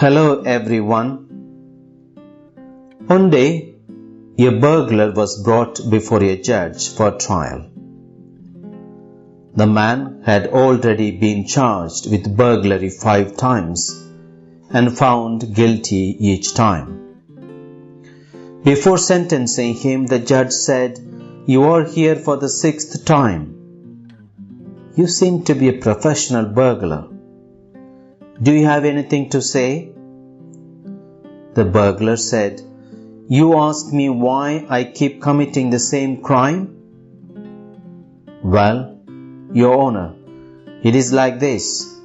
Hello everyone. One day, a burglar was brought before a judge for trial. The man had already been charged with burglary five times and found guilty each time. Before sentencing him, the judge said, You are here for the sixth time. You seem to be a professional burglar. Do you have anything to say? The burglar said, You ask me why I keep committing the same crime? Well, Your Honor, it is like this.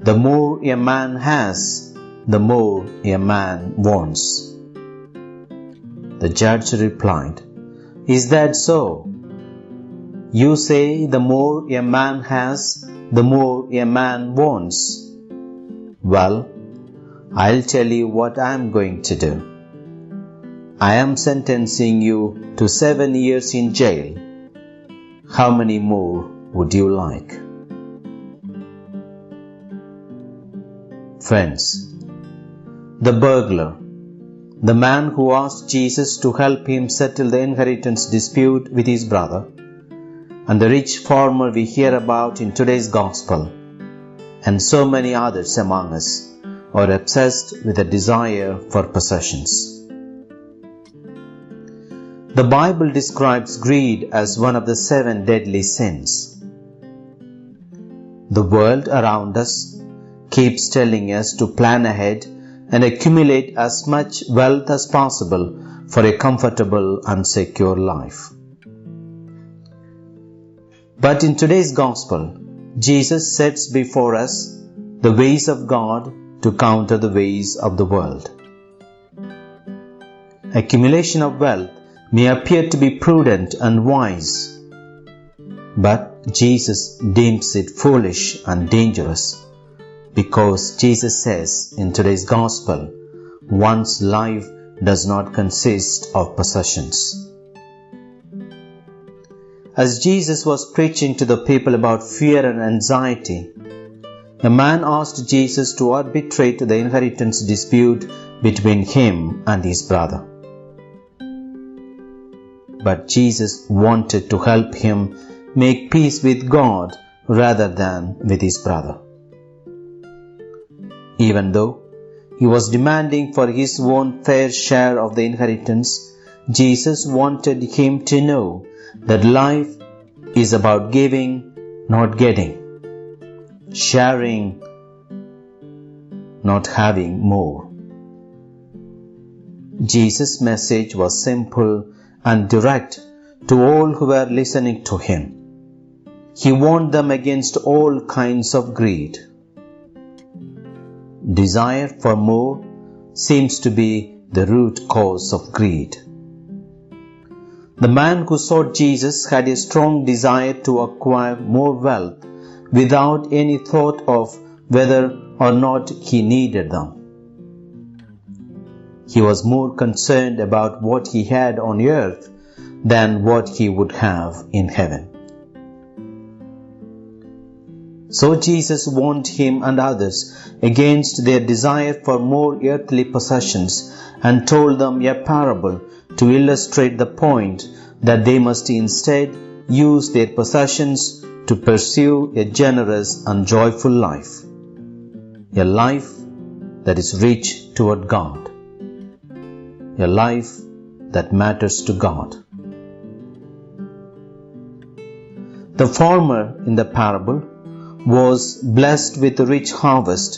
The more a man has, the more a man wants. The judge replied, Is that so? You say the more a man has, the more a man wants. Well, I'll tell you what I'm going to do. I am sentencing you to seven years in jail. How many more would you like? Friends, the burglar, the man who asked Jesus to help him settle the inheritance dispute with his brother, and the rich farmer we hear about in today's gospel, and so many others among us are obsessed with a desire for possessions. The Bible describes greed as one of the seven deadly sins. The world around us keeps telling us to plan ahead and accumulate as much wealth as possible for a comfortable and secure life. But in today's gospel, Jesus sets before us the ways of God to counter the ways of the world. Accumulation of wealth may appear to be prudent and wise, but Jesus deems it foolish and dangerous because Jesus says in today's gospel, one's life does not consist of possessions. As Jesus was preaching to the people about fear and anxiety, a man asked Jesus to arbitrate the inheritance dispute between him and his brother. But Jesus wanted to help him make peace with God rather than with his brother. Even though he was demanding for his own fair share of the inheritance, Jesus wanted him to know that life is about giving, not getting, sharing, not having more. Jesus' message was simple and direct to all who were listening to him. He warned them against all kinds of greed. Desire for more seems to be the root cause of greed. The man who sought Jesus had a strong desire to acquire more wealth without any thought of whether or not he needed them. He was more concerned about what he had on earth than what he would have in heaven. So Jesus warned him and others against their desire for more earthly possessions and told them a parable to illustrate the point that they must instead use their possessions to pursue a generous and joyful life, a life that is rich toward God a life that matters to God. The farmer in the parable was blessed with a rich harvest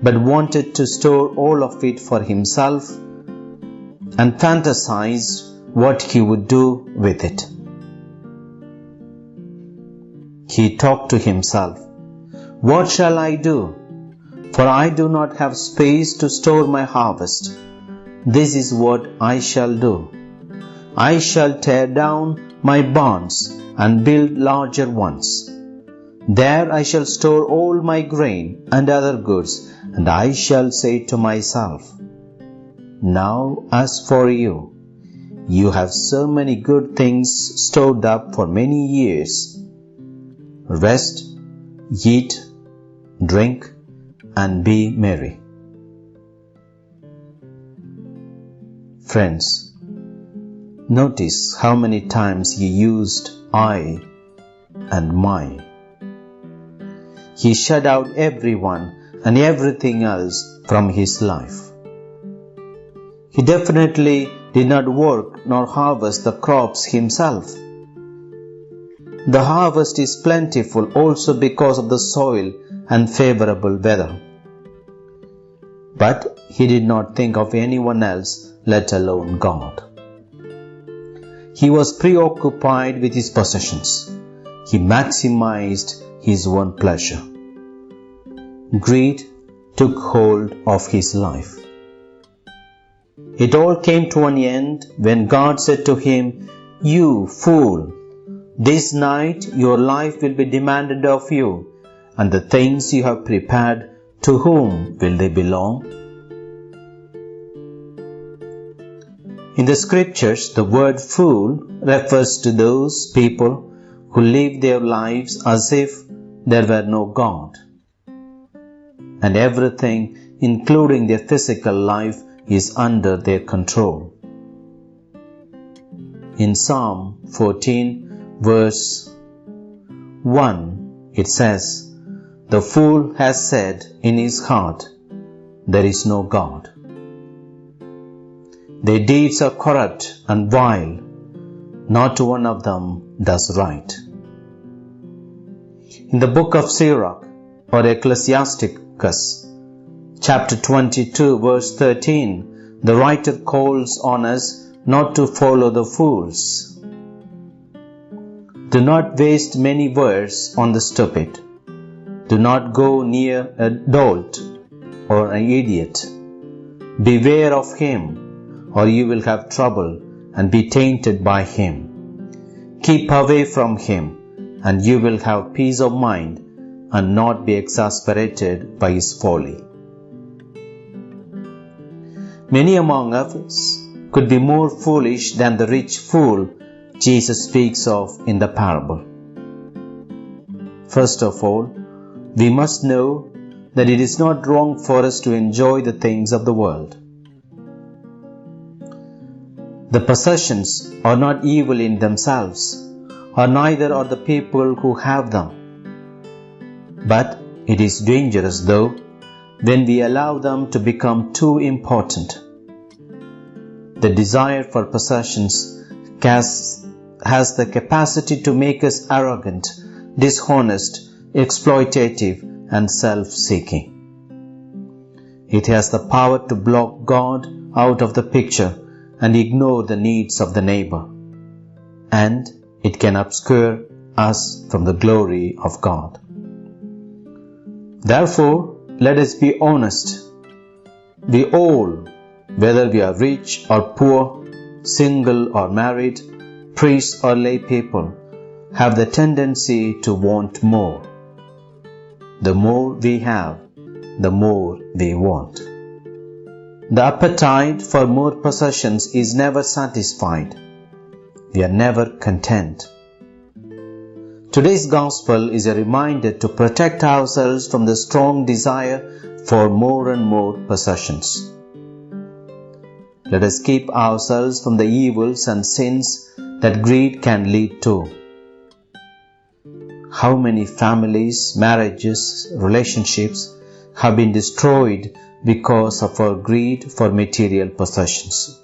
but wanted to store all of it for himself and fantasized what he would do with it. He talked to himself, What shall I do? For I do not have space to store my harvest. This is what I shall do. I shall tear down my barns and build larger ones. There I shall store all my grain and other goods, and I shall say to myself, Now as for you, you have so many good things stored up for many years. Rest, eat, drink, and be merry. Friends, notice how many times he used I and my. He shut out everyone and everything else from his life. He definitely did not work nor harvest the crops himself. The harvest is plentiful also because of the soil and favorable weather. But he did not think of anyone else, let alone God. He was preoccupied with his possessions. He maximized his own pleasure. Greed took hold of his life. It all came to an end when God said to him, You fool, this night your life will be demanded of you, and the things you have prepared, to whom will they belong? In the scriptures, the word fool refers to those people who live their lives as if there were no God. And everything, including their physical life, is under their control. In Psalm 14, verse 1, it says, The fool has said in his heart, There is no God. Their deeds are corrupt and vile, not one of them does right. In the book of Sirach or Ecclesiasticus, chapter 22, verse 13, the writer calls on us not to follow the fools. Do not waste many words on the stupid. Do not go near a dolt or an idiot. Beware of him, or you will have trouble and be tainted by him. Keep away from him, and you will have peace of mind and not be exasperated by his folly. Many among us could be more foolish than the rich fool Jesus speaks of in the parable. First of all, we must know that it is not wrong for us to enjoy the things of the world. The possessions are not evil in themselves, or neither are the people who have them. But it is dangerous, though, when we allow them to become too important. The desire for possessions has, has the capacity to make us arrogant, dishonest, exploitative, and self seeking. It has the power to block God out of the picture and ignore the needs of the neighbor. And it can obscure us from the glory of God. Therefore, let us be honest. We all, whether we are rich or poor, single or married, priests or lay people, have the tendency to want more. The more we have, the more we want. The appetite for more possessions is never satisfied. We are never content. Today's gospel is a reminder to protect ourselves from the strong desire for more and more possessions. Let us keep ourselves from the evils and sins that greed can lead to. How many families, marriages, relationships have been destroyed because of our greed for material possessions?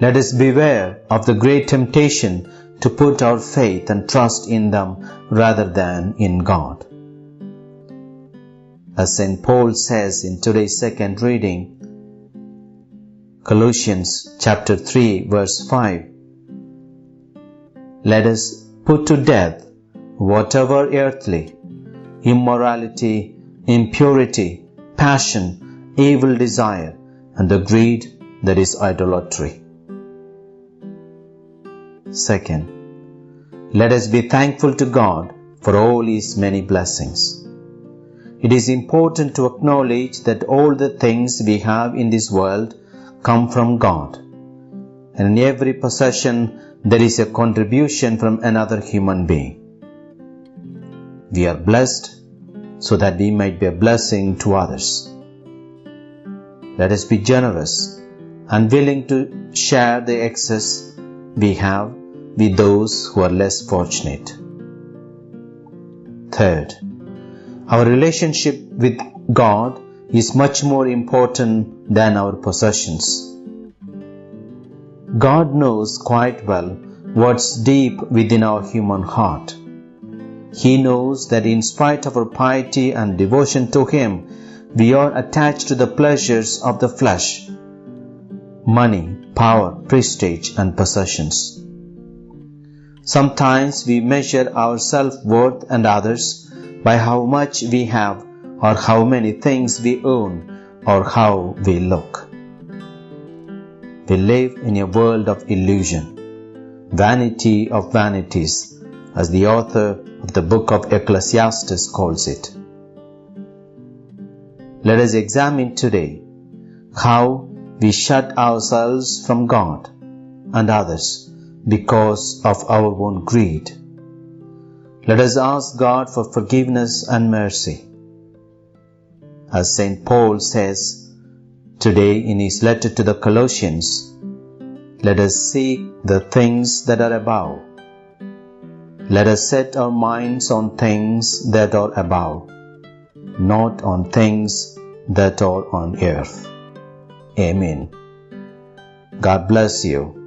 Let us beware of the great temptation to put our faith and trust in them rather than in God. As St. Paul says in today's second reading, Colossians chapter 3 verse 5, Let us put to death whatever earthly, immorality, impurity, passion, evil desire, and the greed that is idolatry. Second, let us be thankful to God for all His many blessings. It is important to acknowledge that all the things we have in this world come from God. And in every possession, there is a contribution from another human being. We are blessed so that we might be a blessing to others. Let us be generous and willing to share the excess we have with those who are less fortunate. Third, our relationship with God is much more important than our possessions. God knows quite well what's deep within our human heart. He knows that in spite of our piety and devotion to Him, we are attached to the pleasures of the flesh money, power, prestige, and possessions. Sometimes we measure our self worth and others by how much we have, or how many things we own, or how we look. We live in a world of illusion, vanity of vanities, as the author the book of Ecclesiastes calls it. Let us examine today how we shut ourselves from God and others because of our own greed. Let us ask God for forgiveness and mercy. As St. Paul says today in his letter to the Colossians, let us seek the things that are above. Let us set our minds on things that are above, not on things that are on earth. Amen. God bless you.